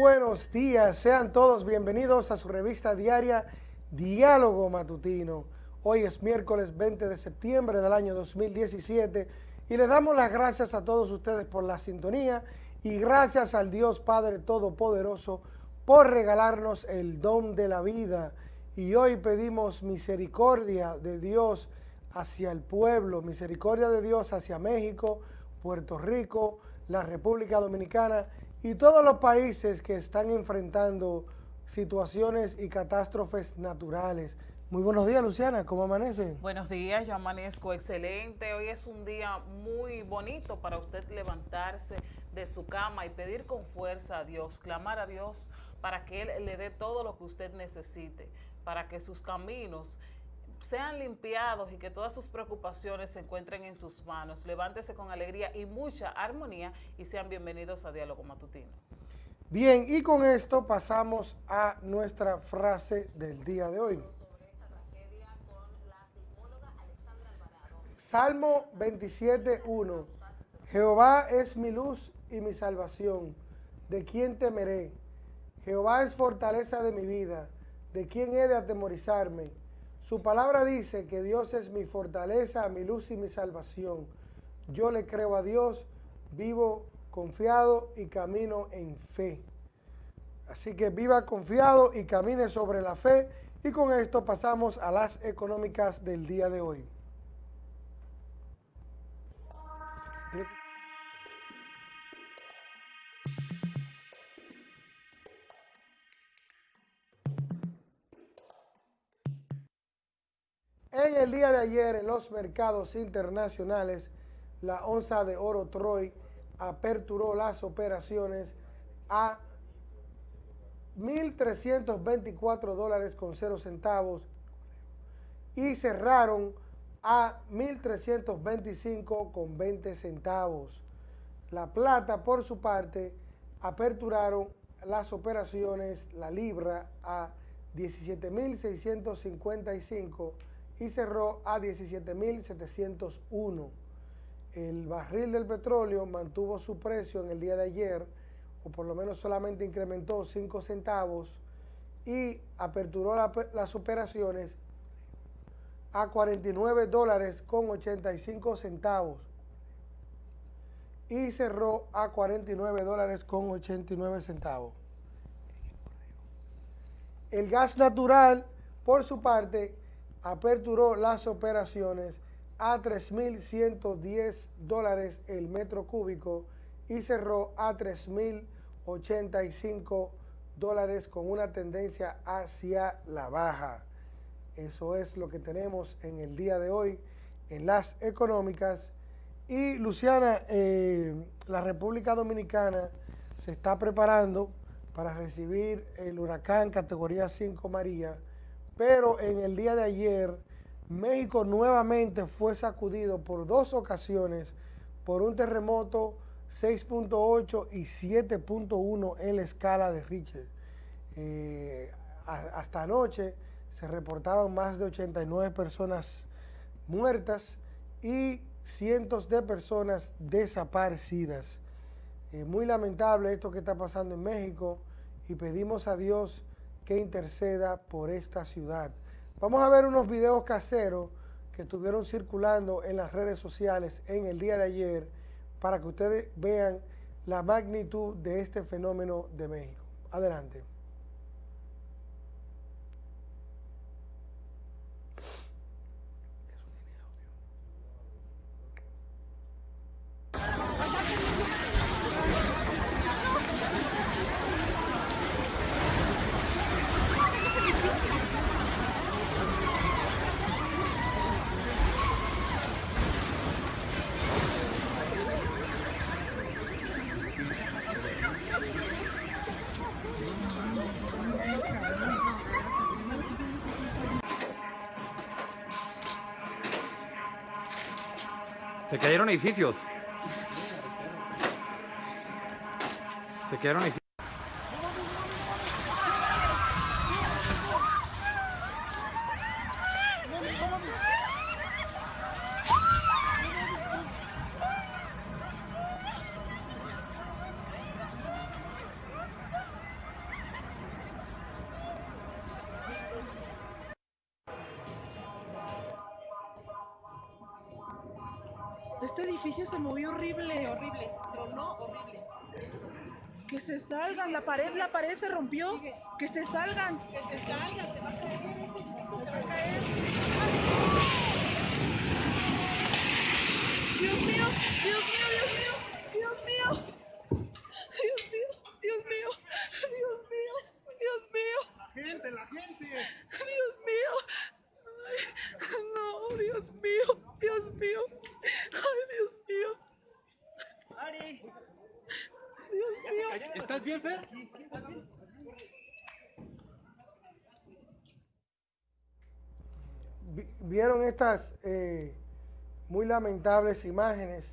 buenos días, sean todos bienvenidos a su revista diaria Diálogo Matutino. Hoy es miércoles 20 de septiembre del año 2017 y les damos las gracias a todos ustedes por la sintonía y gracias al Dios Padre Todopoderoso por regalarnos el don de la vida. Y hoy pedimos misericordia de Dios hacia el pueblo, misericordia de Dios hacia México, Puerto Rico, la República Dominicana y todos los países que están enfrentando situaciones y catástrofes naturales. Muy buenos días, Luciana, ¿cómo amanece? Buenos días, yo amanezco excelente. Hoy es un día muy bonito para usted levantarse de su cama y pedir con fuerza a Dios, clamar a Dios para que Él le dé todo lo que usted necesite, para que sus caminos sean limpiados y que todas sus preocupaciones se encuentren en sus manos. Levántese con alegría y mucha armonía y sean bienvenidos a Diálogo Matutino. Bien, y con esto pasamos a nuestra frase del día de hoy. Salmo 27.1 Jehová es mi luz y mi salvación. ¿De quién temeré? Jehová es fortaleza de mi vida. ¿De quién he de atemorizarme? Su palabra dice que Dios es mi fortaleza, mi luz y mi salvación. Yo le creo a Dios, vivo confiado y camino en fe. Así que viva confiado y camine sobre la fe. Y con esto pasamos a las económicas del día de hoy. En el día de ayer, en los mercados internacionales, la onza de oro Troy aperturó las operaciones a 1.324 dólares con 0 centavos y cerraron a 1.325 con 20 centavos. La plata, por su parte, aperturaron las operaciones, la libra, a 17.655 y cerró a 17.701. El barril del petróleo mantuvo su precio en el día de ayer, o por lo menos solamente incrementó 5 centavos y aperturó las operaciones a 49 dólares con 85 centavos y cerró a 49 dólares con 89 centavos. El gas natural, por su parte, aperturó las operaciones a 3.110 dólares el metro cúbico y cerró a 3.085 dólares con una tendencia hacia la baja. Eso es lo que tenemos en el día de hoy en las económicas. Y Luciana, eh, la República Dominicana se está preparando para recibir el huracán categoría 5 María, pero en el día de ayer, México nuevamente fue sacudido por dos ocasiones por un terremoto 6.8 y 7.1 en la escala de Richter. Eh, hasta anoche se reportaban más de 89 personas muertas y cientos de personas desaparecidas. Eh, muy lamentable esto que está pasando en México y pedimos a Dios que interceda por esta ciudad. Vamos a ver unos videos caseros que estuvieron circulando en las redes sociales en el día de ayer para que ustedes vean la magnitud de este fenómeno de México. Adelante. Cayeron edificios. Se cayeron edificios. Salgan, la pared, la pared se rompió. Que se salgan. Que se salgan, se va a caer, se va a caer. Dios mío, Dios mío, Dios mío, Dios mío. Dios mío, Dios mío, Dios mío, Dios mío. La gente, la gente. Dios mío. Ay, no, Dios mío, Dios mío. Ay, Dios mío. Ari. Dios mío. ¿Estás bien, Fer? Vi- Vieron estas eh, muy lamentables imágenes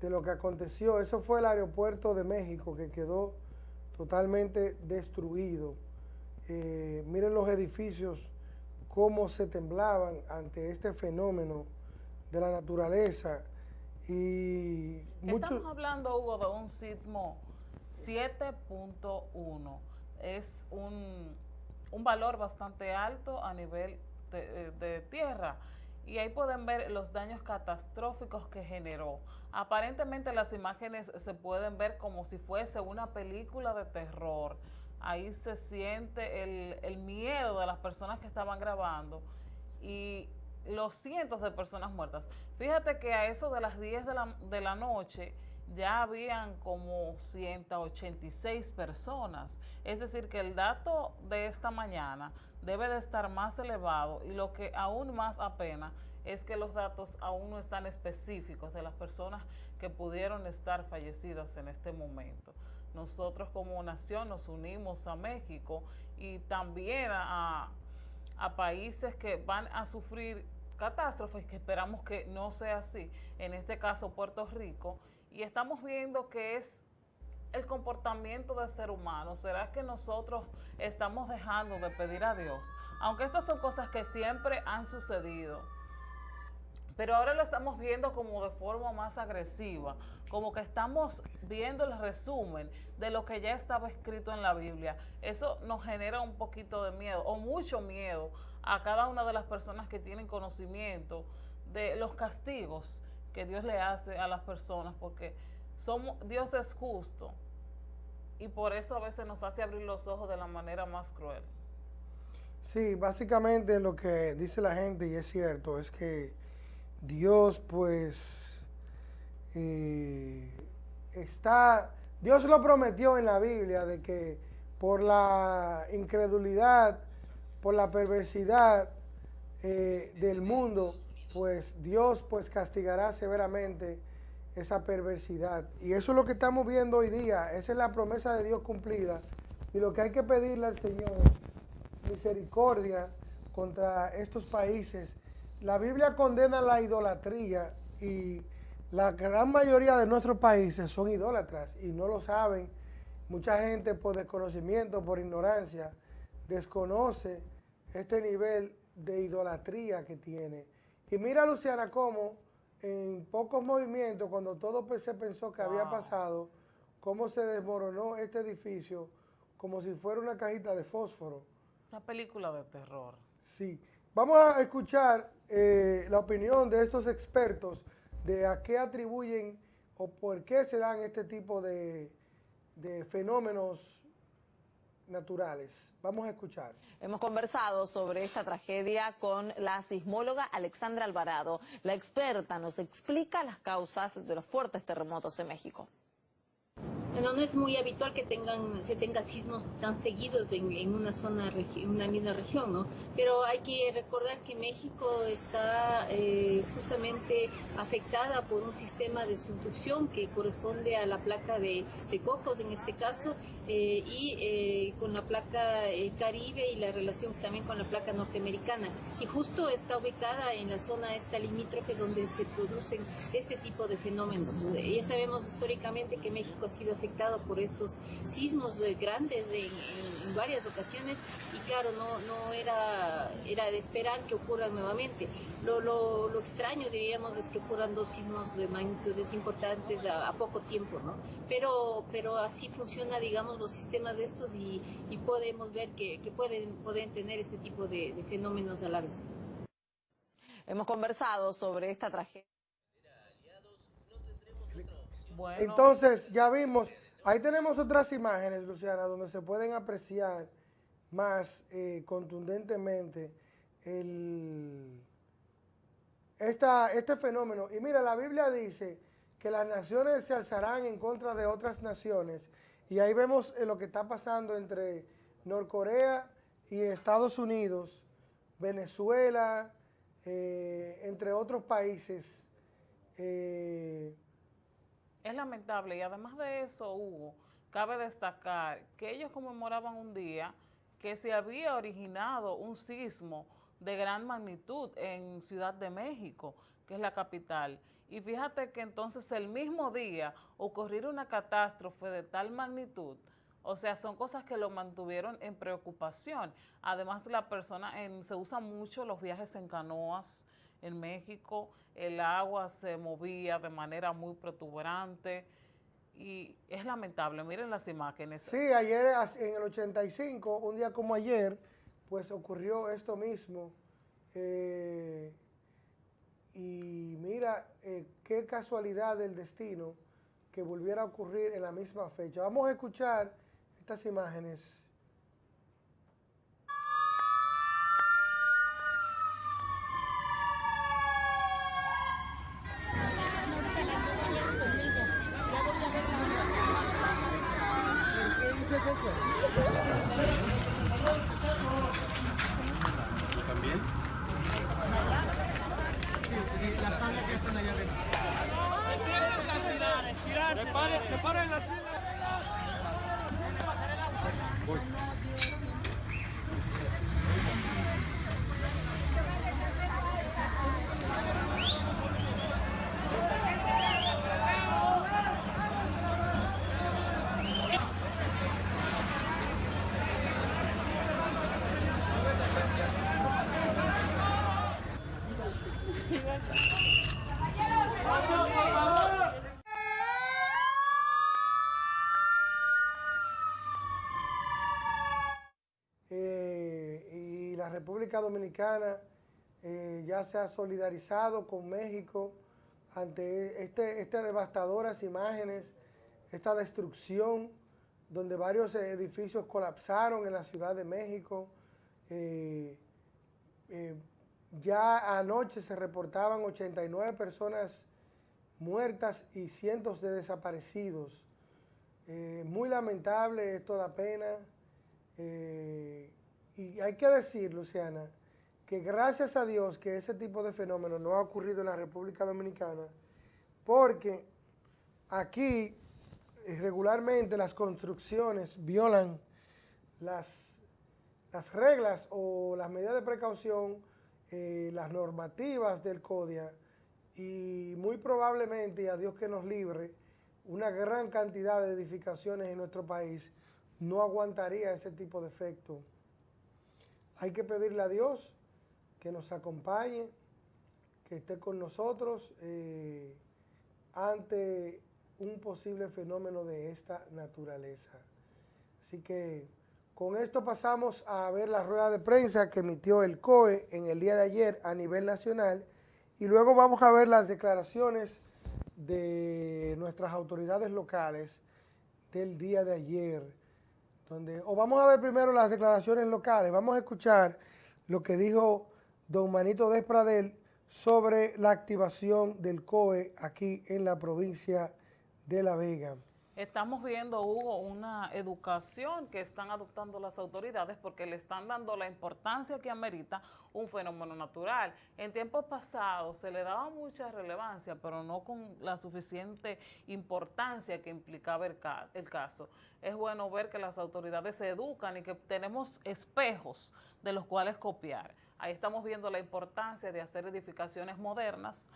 de lo que aconteció. Eso fue el aeropuerto de México que quedó totalmente destruido. Eh, miren los edificios, cómo se temblaban ante este fenómeno de la naturaleza. Y. Estamos hablando, Hugo, de un sismo 7.1. Es un, un valor bastante alto a nivel de, eh, de tierra. Y ahí pueden ver los daños catastróficos que generó. Aparentemente las imágenes se pueden ver como si fuese una película de terror. Ahí se siente el, el miedo de las personas que estaban grabando y los cientos de personas muertas. Fíjate que a eso de las 10 de la, de la noche ya habían como 186 personas. Es decir, que el dato de esta mañana debe de estar más elevado y lo que aún más apena es que los datos aún no están específicos de las personas que pudieron estar fallecidas en este momento. Nosotros como nación nos unimos a México y también a, a países que van a sufrir catástrofes, que esperamos que no sea así, en este caso Puerto Rico, y estamos viendo que es el comportamiento del ser humano. ¿Será que nosotros estamos dejando de pedir a Dios? Aunque estas son cosas que siempre han sucedido, pero ahora lo estamos viendo como de forma más agresiva, como que estamos viendo el resumen de lo que ya estaba escrito en la Biblia. Eso nos genera un poquito de miedo o mucho miedo a cada una de las personas que tienen conocimiento de los castigos que Dios le hace a las personas, porque somos, Dios es justo y por eso a veces nos hace abrir los ojos de la manera más cruel. Sí, básicamente lo que dice la gente, y es cierto, es que Dios pues eh, está, Dios lo prometió en la Biblia de que por la incredulidad, por la perversidad eh, del mundo, pues Dios pues castigará severamente esa perversidad. Y eso es lo que estamos viendo hoy día, esa es la promesa de Dios cumplida. Y lo que hay que pedirle al Señor, misericordia contra estos países. La Biblia condena la idolatría y la gran mayoría de nuestros países son idólatras y no lo saben. Mucha gente por desconocimiento, por ignorancia, desconoce este nivel de idolatría que tiene. Y mira, Luciana, cómo en pocos movimientos, cuando todo se pensó que había pasado, cómo se desmoronó este edificio como si fuera una cajita de fósforo. Una película de terror. Sí. Vamos a escuchar eh, la opinión de estos expertos de a qué atribuyen o por qué se dan este tipo de, de fenómenos naturales. Vamos a escuchar. Hemos conversado sobre esta tragedia con la sismóloga Alexandra Alvarado. La experta nos explica las causas de los fuertes terremotos en México. Bueno, no es muy habitual que tengan, se tenga sismos tan seguidos en, una zona, una misma región, ¿no? Pero hay que recordar que México está eh, justamente afectada por un sistema de subducción que corresponde a la placa de, de Cocos en este caso eh, y eh, con la placa eh, Caribe y la relación también con la placa norteamericana. Y justo está ubicada en la zona esta limítrofe donde se producen este tipo de fenómenos. Ya sabemos históricamente que México ha sido afectado por estos sismos eh, grandes de- en, en varias ocasiones y claro, no, no era, era de esperar que ocurran nuevamente. Lo, lo, lo extraño, diríamos, es que ocurran dos sismos de magnitudes importantes a, a poco tiempo, ¿no? Pero, pero así funciona, digamos, los sistemas de estos y, y podemos ver que, que pueden, pueden tener este tipo de, de fenómenos a la vez. Hemos conversado sobre esta tragedia. Entonces, ya vimos, ahí tenemos otras imágenes, Luciana, donde se pueden apreciar más eh, contundentemente el, esta, este fenómeno. Y mira, la Biblia dice que las naciones se alzarán en contra de otras naciones. Y ahí vemos eh, lo que está pasando entre Norcorea y Estados Unidos, Venezuela, eh, entre otros países. Es lamentable y además de eso, Hugo, cabe destacar que ellos conmemoraban un día que se había originado un sismo de gran magnitud en Ciudad de México, que es la capital. Y fíjate que entonces el mismo día ocurrir una catástrofe de tal magnitud, o sea, son cosas que lo mantuvieron en preocupación. Además, la persona, se usan mucho los viajes en canoas en México, el agua se movía de manera muy protuberante y es lamentable, miren las imágenes. Sí, ayer en el 85, un día como ayer, pues ocurrió esto mismo. Eh, y mira, eh, qué casualidad del destino que volviera a ocurrir en la misma fecha. Vamos a escuchar estas imágenes. ¿También? Sí, las tablas ya están allá arriba. Separen, separen las filas. Eh, y la República Dominicana eh, ya se ha solidarizado con México ante este, estas devastadoras imágenes, esta destrucción donde varios edificios colapsaron en la Ciudad de México. Eh, ya anoche se reportaban 89 personas muertas y cientos de desaparecidos. muy lamentable, esto da pena. Eh, y hay que decir, Luciana, que gracias a Dios que ese tipo de fenómeno no ha ocurrido en la República Dominicana, porque aquí eh, regularmente las construcciones violan las, las reglas o las medidas de precaución, eh, las normativas del CODIA, y muy probablemente, y a Dios que nos libre, una gran cantidad de edificaciones en nuestro país no aguantaría ese tipo de efecto. Hay que pedirle a Dios que nos acompañe, que esté con nosotros eh, ante un posible fenómeno de esta naturaleza. Así que con esto pasamos a ver la rueda de prensa que emitió el COE en el día de ayer a nivel nacional y luego vamos a ver las declaraciones de nuestras autoridades locales del día de ayer o vamos a ver primero las declaraciones locales, vamos a escuchar lo que dijo don Manito Despradel sobre la activación del COE aquí en la provincia de La Vega. Estamos viendo, Hugo, una educación que están adoptando las autoridades porque le están dando la importancia que amerita un fenómeno natural. En tiempos pasados se le daba mucha relevancia, pero no con la suficiente importancia que implicaba el, el caso. Es bueno ver que las autoridades se educan y que tenemos espejos de los cuales copiar. Ahí estamos viendo la importancia de hacer edificaciones modernas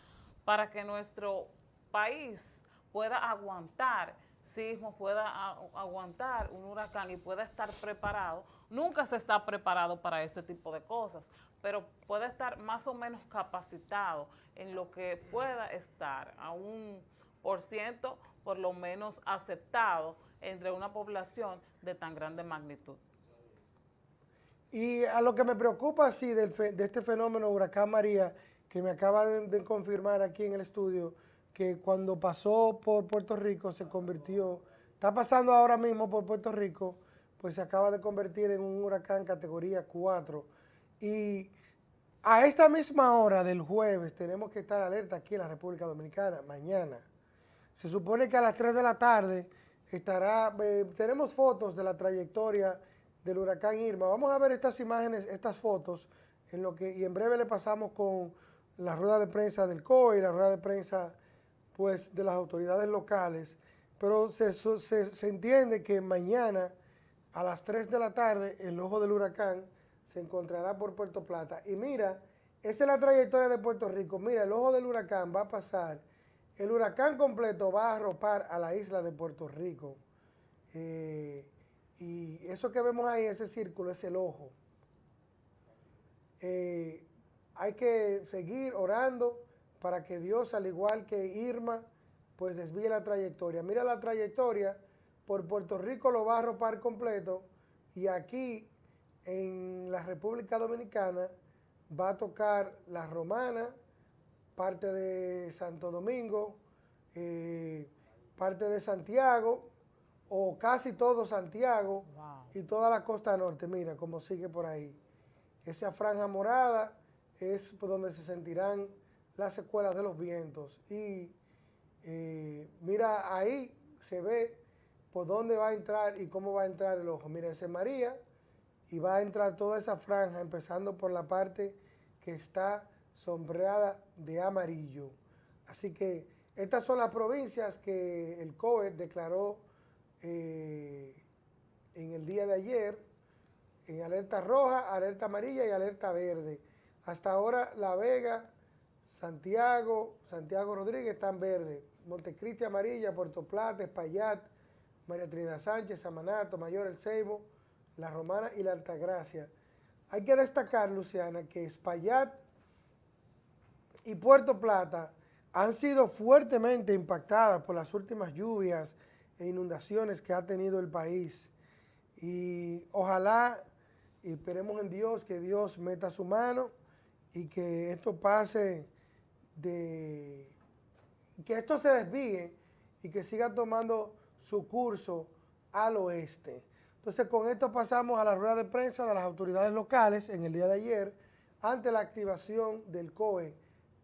para que nuestro país pueda aguantar sismo, pueda aguantar un huracán y pueda estar preparado. Nunca se está preparado para ese tipo de cosas, pero puede estar más o menos capacitado en lo que pueda estar a un por ciento por lo menos aceptado entre una población de tan grande magnitud. Y a lo que me preocupa, sí, de este fenómeno Huracán María, que me acaba de confirmar aquí en el estudio que cuando pasó por Puerto Rico se convirtió, está pasando ahora mismo por Puerto Rico, pues se acaba de convertir en un huracán categoría 4. Y a esta misma hora del jueves tenemos que estar alerta aquí en la República Dominicana, mañana. Se supone que a las 3 de la tarde estará, eh, tenemos fotos de la trayectoria del huracán Irma. Vamos a ver estas imágenes, estas fotos, en lo que, y en breve le pasamos con la rueda de prensa del COE y la rueda de prensa pues, de las autoridades locales. Pero se, se, se entiende que mañana a las 3 de la tarde el ojo del huracán se encontrará por Puerto Plata. Y mira, esa es la trayectoria de Puerto Rico. Mira, el ojo del huracán va a pasar, el huracán completo va a arropar a la isla de Puerto Rico. Eh, y eso que vemos ahí, ese círculo, es el ojo. Eh, hay que seguir orando para que Dios, al igual que Irma, pues desvíe la trayectoria. Mira la trayectoria, por Puerto Rico lo va a arropar completo y aquí en la República Dominicana va a tocar La Romana, parte de Santo Domingo, eh, parte de Santiago, o casi todo Santiago y toda la costa norte. Mira cómo sigue por ahí. Esa franja morada es por donde se sentirán las secuelas de los vientos. Y eh, mira, ahí se ve por dónde va a entrar y cómo va a entrar el ojo. Mira, ese María, y va a entrar toda esa franja, empezando por la parte que está sombreada de amarillo. Así que estas son las provincias que el COE declaró eh, en el día de ayer, en alerta roja, alerta amarilla y alerta verde. Hasta ahora La Vega, Santiago, Santiago Rodríguez están verde, Montecristi amarilla, Puerto Plata, Espaillat, María Trinidad Sánchez, Samanato, Mayor El Ceibo, la Romana y la Altagracia. Hay que destacar, Luciana, que Espaillat y Puerto Plata han sido fuertemente impactadas por las últimas lluvias e inundaciones que ha tenido el país. Y ojalá, esperemos en Dios, que Dios meta su mano y que esto pase de... que esto se desvíe y que siga tomando su curso al oeste. Entonces, con esto pasamos a la rueda de prensa de las autoridades locales en el día de ayer ante la activación del COE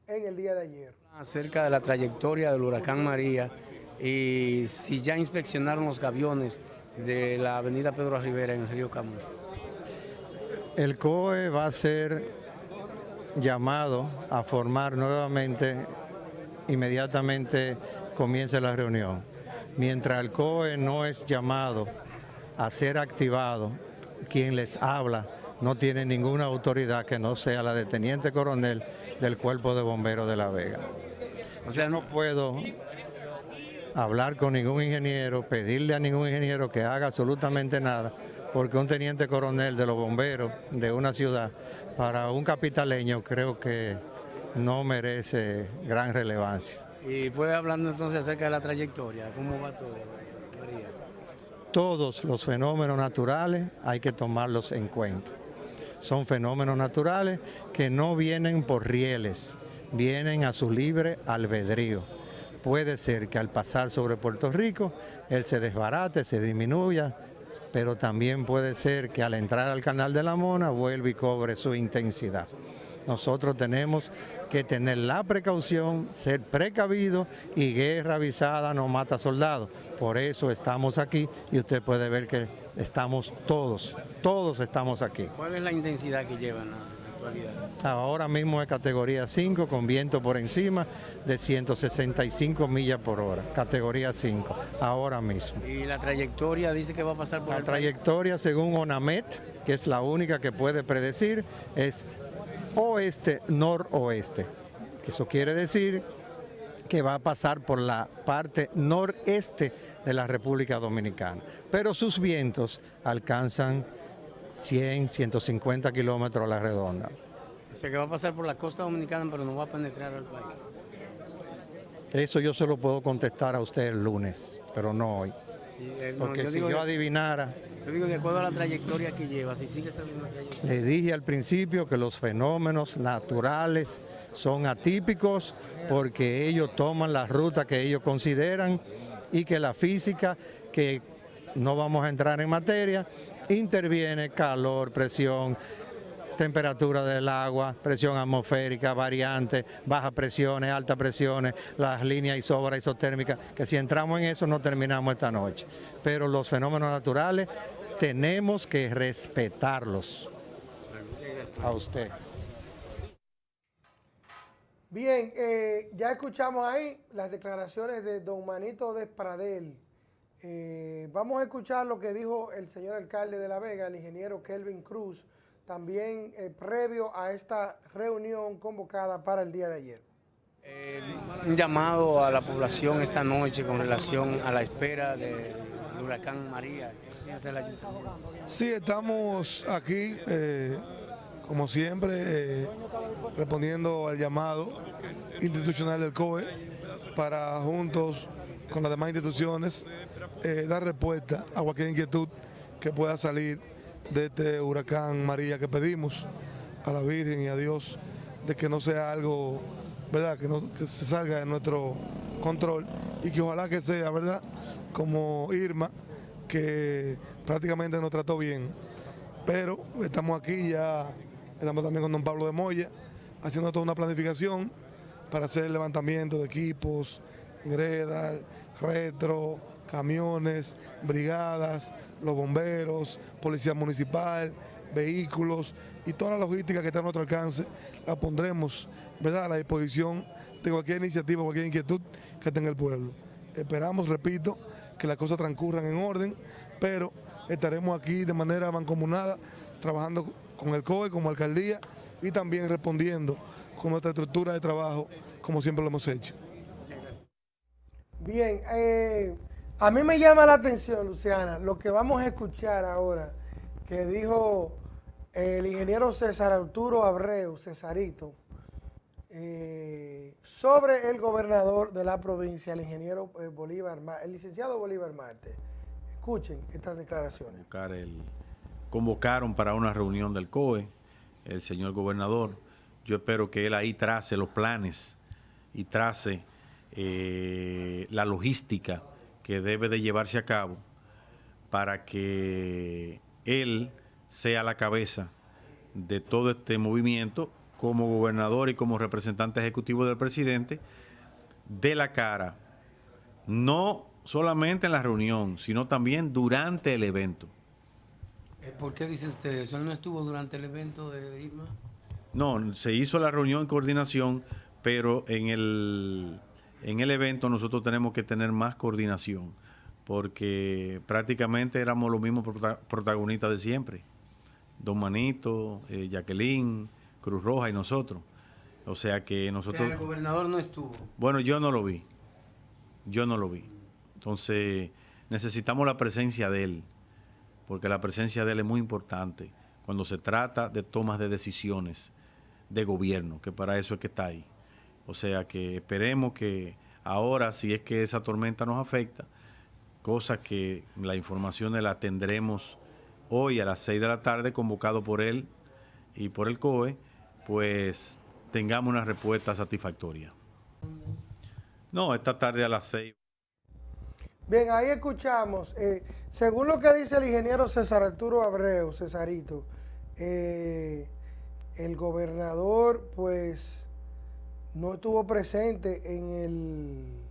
en el día de ayer. Acerca de la trayectoria del huracán María y si ya inspeccionaron los gaviones de la avenida Pedro Rivera en el río Camus. El COE va a ser llamado a formar nuevamente, inmediatamente comience la reunión. Mientras el COE no es llamado a ser activado, quien les habla no tiene ninguna autoridad que no sea la de teniente coronel del Cuerpo de Bomberos de La Vega. O sea, no puedo hablar con ningún ingeniero, pedirle a ningún ingeniero que haga absolutamente nada, porque un teniente coronel de los bomberos de una ciudad, para un capitaleño creo que no merece gran relevancia. Y puede hablar entonces acerca de la trayectoria, ¿cómo va todo? todos los fenómenos naturales hay que tomarlos en cuenta. Son fenómenos naturales que no vienen por rieles, vienen a su libre albedrío. Puede ser que al pasar sobre Puerto Rico, él se desbarate, se disminuya, pero también puede ser que al entrar al canal de la Mona vuelva y cobre su intensidad. Nosotros tenemos que tener la precaución, ser precavido y guerra avisada no mata soldados. Por eso estamos aquí y usted puede ver que estamos todos, todos estamos aquí. ¿Cuál es la intensidad que llevan? Actualidad? Ahora mismo es categoría 5 con viento por encima de 165 millas por hora, categoría 5, ahora mismo. ¿Y la trayectoria dice que va a pasar por La trayectoria según ONAMET, que es la única que puede predecir, es oeste-noroeste. Eso quiere decir que va a pasar por la parte noreste de la República Dominicana. Pero sus vientos alcanzan 100, 150 kilómetros a la redonda. O sea que va a pasar por la costa dominicana, pero no va a penetrar al país. Eso yo se lo puedo contestar a usted el lunes, pero no hoy. Eh, no, Porque yo si digo yo adivinara Yo digo, de acuerdo a la trayectoria que lleva, si sigue esa misma trayectoria. Le dije al principio que los fenómenos naturales son atípicos porque ellos toman la ruta que ellos consideran y que la física, que no vamos a entrar en materia, interviene calor, presión, temperatura del agua, presión atmosférica, variantes, bajas presiones, altas presiones, las líneas isobras, isotérmicas, que si entramos en eso no terminamos esta noche. Pero los fenómenos naturales tenemos que respetarlos. A usted. Bien, eh, ya escuchamos ahí las declaraciones de don Manito Despradel. Eh, vamos a escuchar lo que dijo el señor alcalde de La Vega, el ingeniero Kelvin Cruz, también eh, previo a esta reunión convocada para el día de ayer. un llamado a la población esta noche con relación a la espera del huracán María. Sí, estamos aquí, eh, como siempre, eh, respondiendo al llamado institucional del COE para juntos con las demás instituciones eh, dar respuesta a cualquier inquietud que pueda salir de este huracán María que pedimos a la Virgen y a Dios de que no sea algo, ¿verdad? Que, no, que se salga de nuestro control y que ojalá que sea, ¿verdad? Como Irma, que prácticamente nos trató bien. Pero estamos aquí ya, estamos también con don Pablo de Moya, haciendo toda una planificación para hacer el levantamiento de equipos, greda, retro, camiones, brigadas, los bomberos, policía municipal, vehículos y toda la logística que está a nuestro alcance la pondremos ¿verdad? a la disposición de cualquier iniciativa, cualquier inquietud que tenga el pueblo. Esperamos, repito, que las cosas transcurran en orden, pero estaremos aquí de manera mancomunada, trabajando con el COE como alcaldía y también respondiendo con nuestra estructura de trabajo, como siempre lo hemos hecho. Bien, eh, a mí me llama la atención, Luciana, lo que vamos a escuchar ahora, que dijo el ingeniero César Arturo Abreu, Cesarito, eh, sobre el gobernador de la provincia, el ingeniero eh, Bolívar, el licenciado Bolívar Marte. Escuchen estas declaraciones. el- convocaron para una reunión del COE, el señor gobernador. Yo espero que él ahí trace los planes y trace eh, la logística que debe de llevarse a cabo para que él sea la cabeza de todo este movimiento como gobernador y como representante ejecutivo del presidente, de la cara, no solamente en la reunión, sino también durante el evento. Eh, ¿Por qué dice usted eso? ¿Él no estuvo durante el evento de Irma? No, se hizo la reunión en coordinación, pero en el, en el evento nosotros tenemos que tener más coordinación, porque prácticamente éramos los mismos prota- protagonistas de siempre. Don Manito, eh, Jacqueline, Cruz Roja y nosotros. O sea que O sea, nosotros... el gobernador no estuvo. Bueno, yo no lo vi. Yo no lo vi. Entonces, necesitamos la presencia de él, porque la presencia de él es muy importante cuando se trata de tomas de decisiones de gobierno, que para eso es que está ahí. O sea que esperemos que ahora, si es que esa tormenta nos afecta, cosa que la información la tendremos hoy a las 6 de la tarde, convocado por él y por el COE, pues tengamos una respuesta satisfactoria. No, esta tarde a las 6. Bien, ahí escuchamos, eh, según lo que dice el ingeniero César Arturo Abreu, Cesarito, eh, el gobernador pues no estuvo presente en el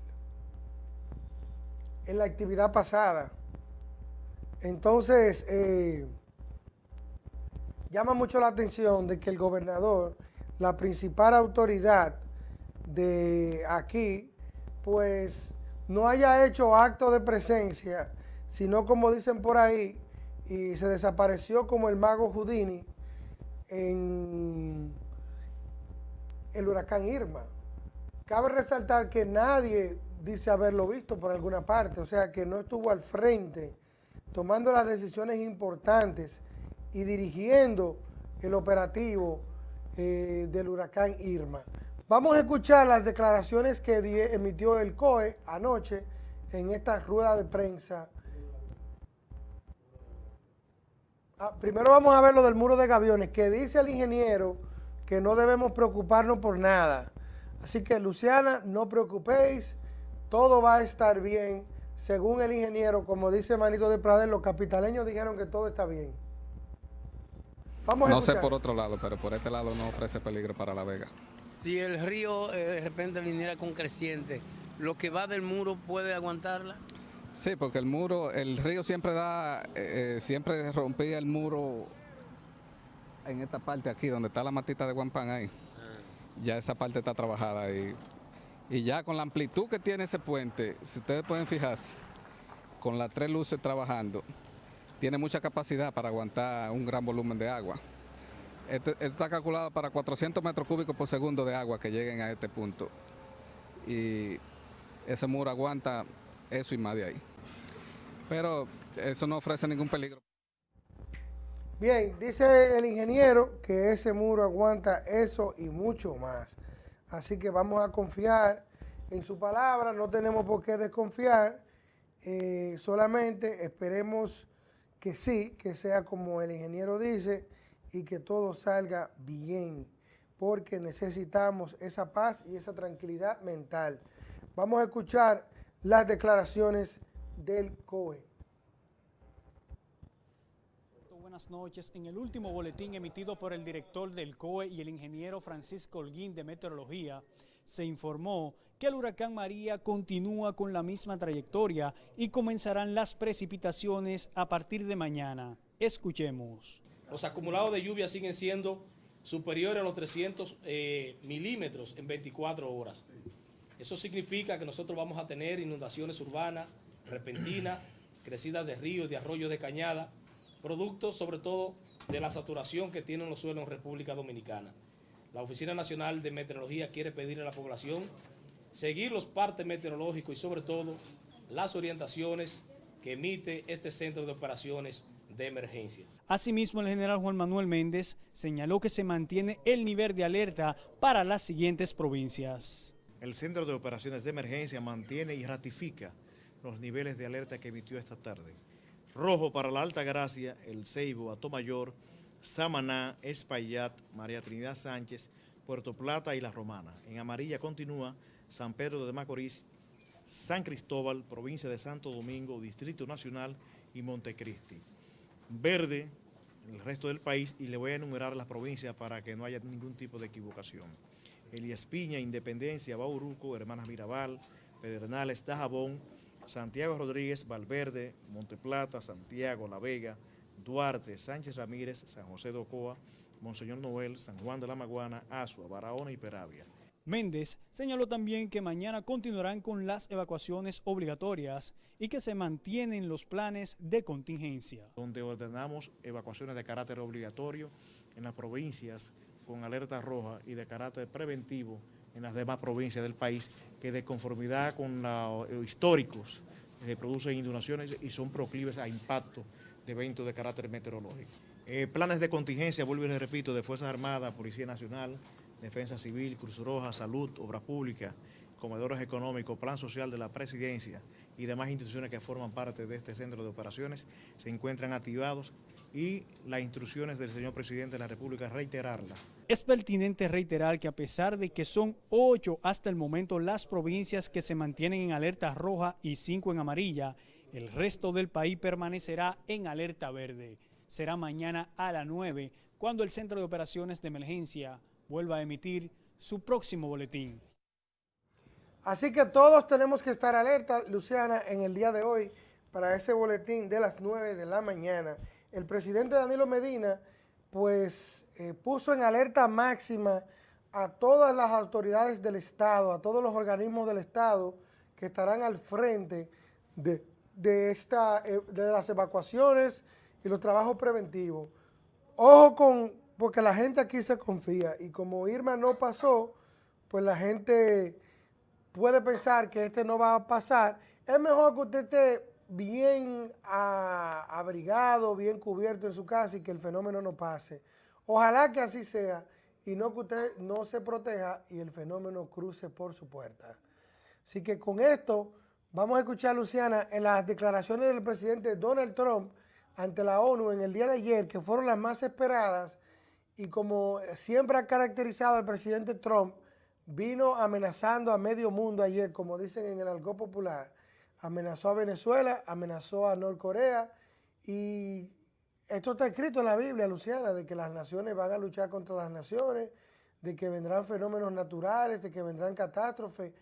en la actividad pasada. Entonces, eh, llama mucho la atención de que el gobernador, la principal autoridad de aquí, pues no haya hecho acto de presencia, sino como dicen por ahí, y se desapareció como el mago Houdini en el huracán Irma. Cabe resaltar que nadie dice haberlo visto por alguna parte, o sea que no estuvo al frente tomando las decisiones importantes y dirigiendo el operativo eh, del huracán Irma. Vamos a escuchar las declaraciones que emitió el COE anoche en esta rueda de prensa Ah, primero vamos a ver lo del muro de gaviones, que dice el ingeniero que no debemos preocuparnos por nada. Así que, Luciana, no preocupéis, todo va a estar bien. Según el ingeniero, como dice Manito de Pradel, los capitaleños dijeron que todo está bien. Vamos a no sé por otro lado, pero por este lado no ofrece peligro para La Vega. Si el río eh, de repente viniera con creciente, ¿lo que va del muro puede aguantarla? Sí, porque el muro, el río siempre da, eh, eh, siempre rompía el muro en esta parte aquí, donde está la matita de Guampán ahí. Ah. Ya esa parte está trabajada y, y ya con la amplitud que tiene ese puente, si ustedes pueden fijarse, con las tres luces trabajando, tiene mucha capacidad para aguantar un gran volumen de agua. Esto, está calculado para 400 metros cúbicos por segundo de agua que lleguen a este punto. Y ese muro aguanta eso y más de ahí. Pero eso no ofrece ningún peligro. Bien, dice el ingeniero que ese muro aguanta eso y mucho más. Así que vamos a confiar en su palabra, no tenemos por qué desconfiar, eh, solamente esperemos que sí, que sea como el ingeniero dice y que todo salga bien, porque necesitamos esa paz y esa tranquilidad mental. Vamos a escuchar las declaraciones del COE. Noches. En el último boletín emitido por el director del COE y el ingeniero Francisco Holguín de Meteorología, se informó que el huracán María continúa con la misma trayectoria y comenzarán las precipitaciones a partir de mañana. Escuchemos. Los acumulados de lluvia siguen siendo superiores a los 300 eh, milímetros en 24 horas. Eso significa que nosotros vamos a tener inundaciones urbanas, repentinas, crecidas de ríos, de arroyos de cañada, producto sobre todo de la saturación que tienen los suelos en República Dominicana. La Oficina Nacional de Meteorología quiere pedirle a la población seguir los partes meteorológicos y sobre todo las orientaciones que emite este Centro de Operaciones de Emergencias. Asimismo, el general Juan Manuel Méndez señaló que se mantiene el nivel de alerta para las siguientes provincias. El Centro de Operaciones de Emergencia mantiene y ratifica los niveles de alerta que emitió esta tarde. Rojo para la Alta Gracia, El Ceibo, Atomayor, Samaná, Espaillat, María Trinidad Sánchez, Puerto Plata y La Romana. En amarilla continúa San Pedro de Macorís, San Cristóbal, provincia de Santo Domingo, Distrito Nacional y Montecristi. Verde, el resto del país, y le voy a enumerar las provincias para que no haya ningún tipo de equivocación. Elías Piña, Independencia, Bauruco, Hermanas Mirabal, Pedernales, Dajabón, Santiago Rodríguez, Valverde, Monteplata, Santiago, La Vega, Duarte, Sánchez Ramírez, San José de Ocoa, Monseñor Noel, San Juan de la Maguana, Asua, Barahona y Peravia. Méndez señaló también que mañana continuarán con las evacuaciones obligatorias y que se mantienen los planes de contingencia. Donde ordenamos evacuaciones de carácter obligatorio en las provincias con alerta roja y de carácter preventivo en las demás provincias del país que de conformidad con los históricos se producen inundaciones y son proclives a impacto de eventos de carácter meteorológico. Eh, planes de contingencia, vuelvo y les repito, de Fuerzas Armadas, Policía Nacional, Defensa Civil, Cruz Roja, Salud, Obra Pública, Comedores Económicos, Plan Social de la Presidencia y demás instituciones que forman parte de este centro de operaciones se encuentran activados y las instrucciones del señor presidente de la República reiterarlas. Es pertinente reiterar que a pesar de que son ocho hasta el momento las provincias que se mantienen en alerta roja y cinco en amarilla, el resto del país permanecerá en alerta verde. Será mañana a las 9 cuando el Centro de Operaciones de Emergencia vuelva a emitir su próximo boletín. Así que todos tenemos que estar alerta, Luciana, en el día de hoy para ese boletín de las 9 de la mañana. El presidente Danilo Medina, pues, eh, puso en alerta máxima a todas las autoridades del Estado, a todos los organismos del Estado que estarán al frente de, de, esta, eh, de las evacuaciones y los trabajos preventivos. Ojo con, porque la gente aquí se confía y como Irma no pasó, pues la gente puede pensar que este no va a pasar. Es mejor que usted esté bien abrigado, bien cubierto en su casa y que el fenómeno no pase. Ojalá que así sea y no que usted no se proteja y el fenómeno cruce por su puerta. Así que con esto vamos a escuchar, Luciana, en las declaraciones del presidente Donald Trump ante la ONU en el día de ayer, que fueron las más esperadas, y como siempre ha caracterizado al presidente Trump, vino amenazando a medio mundo ayer, como dicen en el algo popular. Amenazó a Venezuela, amenazó a Norcorea y esto está escrito en la Biblia, Luciana, de que las naciones van a luchar contra las naciones, de que vendrán fenómenos naturales, de que vendrán catástrofes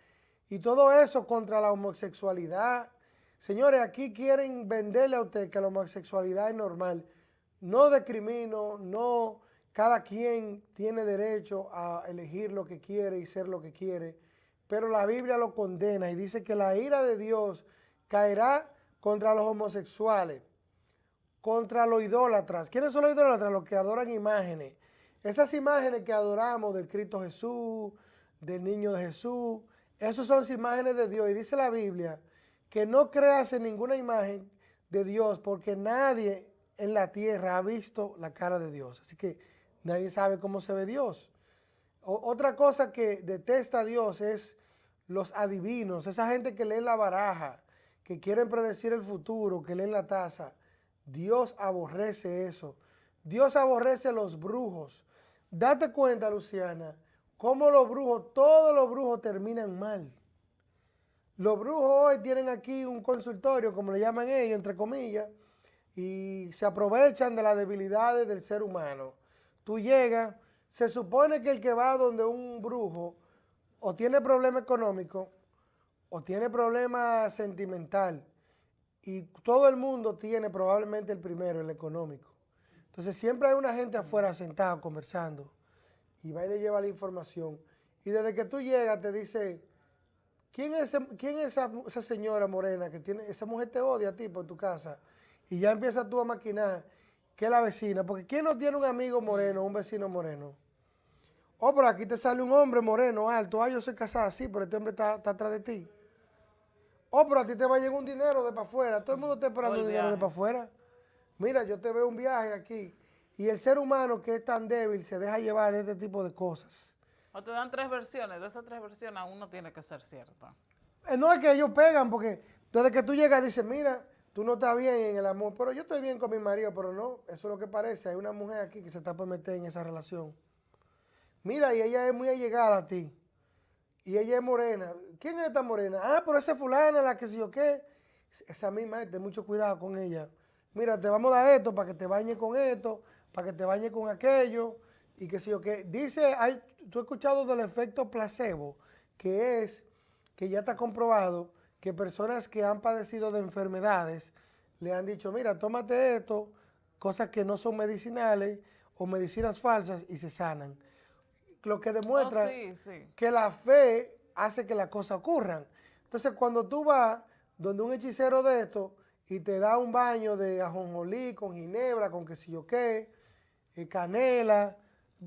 y todo eso contra la homosexualidad. Señores, aquí quieren venderle a usted que la homosexualidad es normal. No discrimino, no cada quien tiene derecho a elegir lo que quiere y ser lo que quiere, pero la Biblia lo condena y dice que la ira de Dios caerá contra los homosexuales, contra los idólatras. ¿Quiénes son los idólatras? Los que adoran imágenes. Esas imágenes que adoramos del Cristo Jesús, del niño de Jesús, esas son imágenes de Dios. Y dice la Biblia que no creas en ninguna imagen de Dios porque nadie en la tierra ha visto la cara de Dios. Así que Nadie sabe cómo se ve Dios. Otra cosa que detesta a Dios es los adivinos, esa gente que lee la baraja, que quieren predecir el futuro, que leen la taza. Dios aborrece eso. Dios aborrece los brujos. Date cuenta, Luciana, cómo los brujos, todos los brujos terminan mal. Los brujos hoy tienen aquí un consultorio, como le llaman ellos, entre comillas, y se aprovechan de las debilidades del ser humano. Tú llegas, se supone que el que va donde un brujo o tiene problema económico o tiene problema sentimental y todo el mundo tiene probablemente el primero, el económico. Entonces siempre hay una gente afuera sentada conversando y va y le lleva la información. Y desde que tú llegas te dice, ¿quién es, quién es esa, esa, señora morena que tiene, esa mujer te odia a ti por tu casa? Y ya empiezas tú a maquinar que la vecina, porque ¿quién no tiene un amigo moreno, un vecino moreno? Oh, pero aquí te sale un hombre moreno, alto, ah, yo soy casada, sí, pero este hombre está, atrás de ti. Oh, pero a ti te va a llegar un dinero de para afuera, todo el mundo está esperando un dinero de para afuera. Mira, yo te veo un viaje aquí. Y el ser humano que es tan débil se deja llevar este tipo de cosas. O te dan tres versiones, de esas tres versiones uno tiene que ser cierta. Eh, no es que ellos pegan, porque desde que tú llegas dices, mira, tú no estás bien en el amor, pero yo estoy bien con mi marido, pero no, eso es lo que parece. Hay una mujer aquí que se está por meter en esa relación. Mira, y ella es muy allegada a ti. Y ella es morena. ¿Quién es esta morena? Ah, pero esa fulana, la que sé yo qué. Esa misma, ten mucho cuidado con ella. Mira, te vamos a dar esto para que te bañes con esto, para que te bañes con aquello, y que sé yo qué. Dice, hay, tú has escuchado del efecto placebo, que es que ya está comprobado que personas que han padecido de enfermedades le han dicho, mira, tómate esto, cosas que no son medicinales o medicinas falsas y se sanan. Lo que demuestra oh, que la fe hace que las cosas ocurran. Entonces, cuando tú vas donde un hechicero de esto y te da un baño de ajonjolí con ginebra, con qué sé yo qué, eh, canela,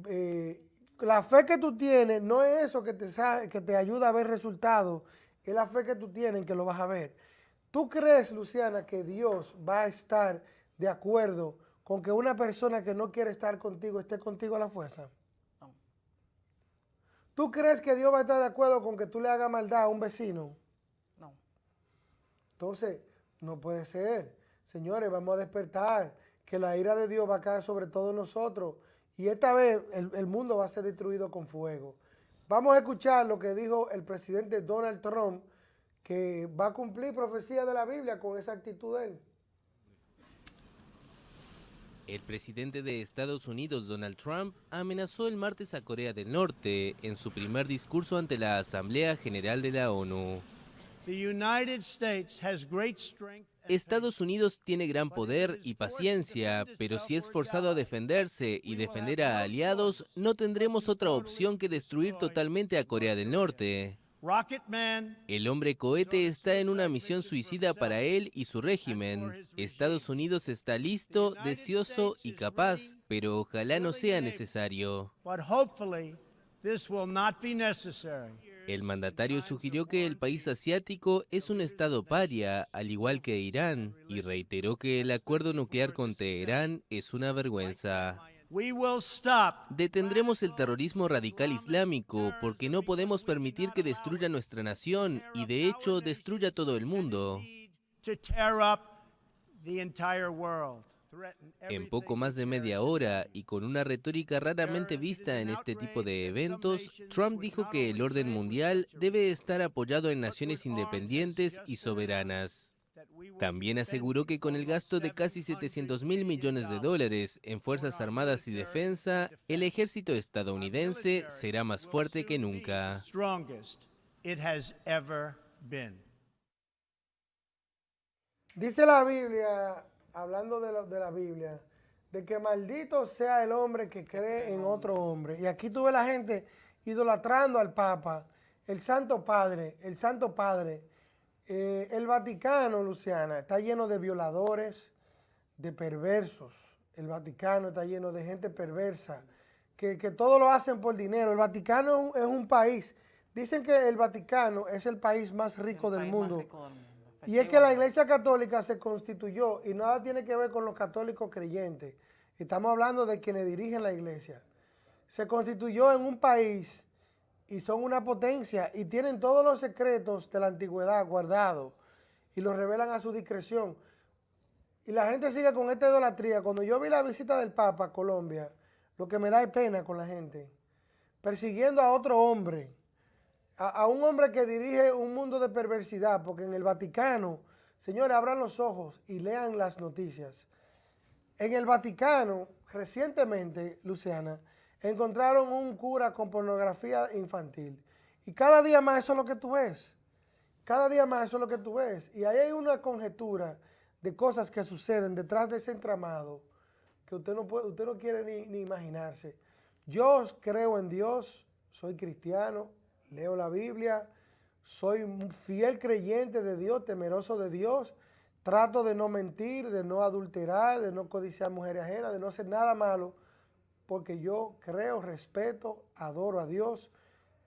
eh, la fe que tú tienes no es eso que te, que te ayuda a ver resultados es la fe que tú tienes que lo vas a ver. ¿Tú crees, Luciana, que Dios va a estar de acuerdo con que una persona que no quiere estar contigo esté contigo a la fuerza? ¿Tú crees que Dios va a estar de acuerdo con que tú le hagas maldad a un vecino? No. Entonces, no puede ser. Señores, vamos a despertar que la ira de Dios va a caer sobre todos nosotros y esta vez el, el mundo va a ser destruido con fuego. Vamos a escuchar lo que dijo el presidente Donald Trump, que va a cumplir profecía de la Biblia con esa actitud de él. El presidente de Estados Unidos, Donald Trump, amenazó el martes a Corea del Norte en su primer discurso ante la Asamblea General de la ONU. Estados Unidos tiene gran poder y paciencia, pero si es forzado a defenderse y defender a aliados, no tendremos otra opción que destruir totalmente a Corea del Norte. El hombre cohete está en una misión suicida para él y su régimen. Estados Unidos está listo, deseoso y capaz, pero ojalá no sea necesario. El mandatario sugirió que el país asiático es un estado paria, al igual que Irán, y reiteró que el acuerdo nuclear con Teherán es una vergüenza. Detendremos el terrorismo radical islámico porque no podemos permitir que destruya nuestra nación y de hecho destruya todo el mundo. En poco más de media hora y con una retórica raramente vista en este tipo de eventos, Trump dijo que el orden mundial debe estar apoyado en naciones independientes y soberanas. También aseguró que con el gasto de casi 700 mil millones de dólares en Fuerzas Armadas y Defensa, el ejército estadounidense será más fuerte que nunca. Dice la Biblia, hablando de, la Biblia, de que maldito sea el hombre que cree en otro hombre. Y aquí tuve la gente idolatrando al Papa, el Santo Padre, el Santo Padre. Eh, el Vaticano, Luciana, está lleno de violadores, de perversos. El Vaticano está lleno de gente perversa, que, que todo lo hacen por dinero. El Vaticano es un país, dicen que el Vaticano es el país más rico, del, mundo. Más rico del mundo. Y es que la Iglesia Católica se constituyó y nada tiene que ver con los católicos creyentes. Estamos hablando de quienes dirigen la Iglesia. Se constituyó en un país y son una potencia y tienen todos los secretos de la antigüedad guardados y los revelan a su discreción. Y la gente sigue con esta idolatría. Cuando yo vi la visita del Papa a Colombia, lo que me da es pena con la gente, persiguiendo a otro hombre a, un hombre que dirige un mundo de perversidad, porque en el Vaticano, señores, abran los ojos y lean las noticias. En el Vaticano, recientemente, Luciana, encontraron un cura con pornografía infantil. Y cada día más eso es lo que tú ves. Cada día más eso es lo que tú ves. Y ahí hay una conjetura de cosas que suceden detrás de ese entramado que usted no, puede, usted no quiere ni, ni imaginarse. Yo creo en Dios, soy cristiano, leo la Biblia, soy un fiel creyente de Dios, temeroso de Dios, trato de no mentir, de no adulterar, de no codiciar mujeres ajenas, de no hacer nada malo, porque yo creo, respeto, adoro a Dios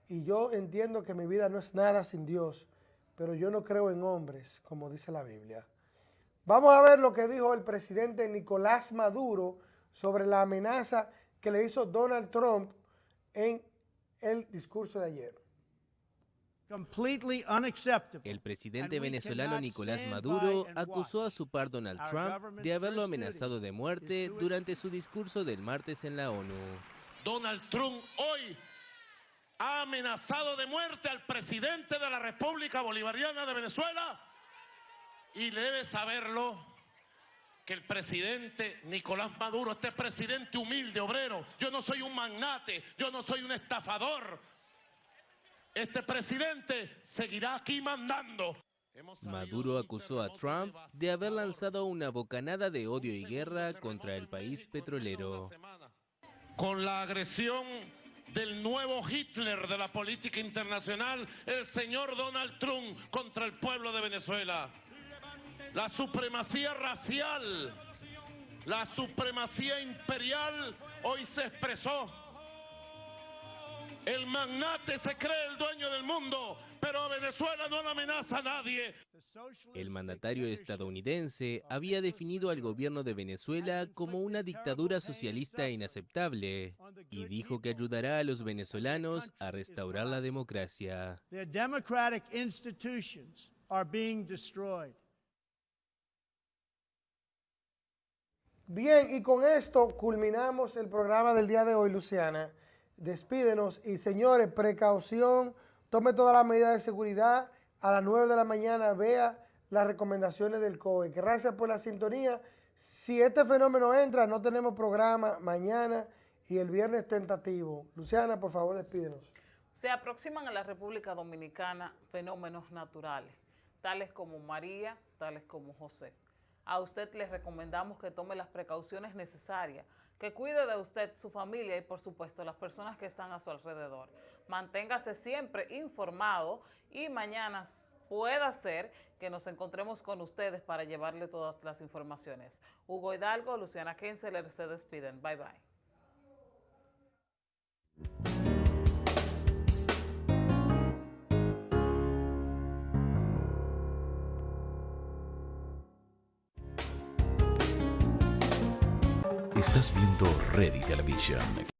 y yo entiendo que mi vida no es nada sin Dios, pero yo no creo en hombres, como dice la Biblia. Vamos a ver lo que dijo el presidente Nicolás Maduro sobre la amenaza que le hizo Donald Trump en el discurso de ayer. El presidente venezolano Nicolás Maduro acusó a su par Donald Trump de haberlo amenazado de muerte durante su discurso del martes en la ONU. Donald Trump hoy ha amenazado de muerte al presidente de la República Bolivariana de Venezuela y debe saberlo que el presidente Nicolás Maduro, este presidente humilde, obrero, yo no soy un magnate, yo no soy un estafador, este presidente seguirá aquí mandando. Maduro acusó a Trump de haber lanzado una bocanada de odio y guerra contra el país petrolero. Con la agresión del nuevo Hitler de la política internacional, el señor Donald Trump contra el pueblo de Venezuela. La supremacía racial, la supremacía imperial hoy se expresó el magnate se cree el dueño del mundo, pero a Venezuela no la amenaza a nadie. El mandatario estadounidense había definido al gobierno de Venezuela como una dictadura socialista inaceptable y dijo que ayudará a los venezolanos a restaurar la democracia. Bien, y con esto culminamos el programa del día de hoy, Luciana despídenos y señores, precaución, tome todas las medidas de seguridad, a las 9 de la mañana vea las recomendaciones del COE. Gracias por la sintonía. Si este fenómeno entra, no tenemos programa mañana y el viernes tentativo. Luciana, por favor, despídenos. Se aproximan a la República Dominicana fenómenos naturales, tales como María, tales como José. A usted les recomendamos que tome las precauciones necesarias que cuide de usted, su familia y por supuesto las personas que están a su alrededor. Manténgase siempre informado y mañana pueda ser que nos encontremos con ustedes para llevarle todas las informaciones. Hugo Hidalgo, Luciana Kenseler se despiden. Bye bye. Estás viendo Ready Television.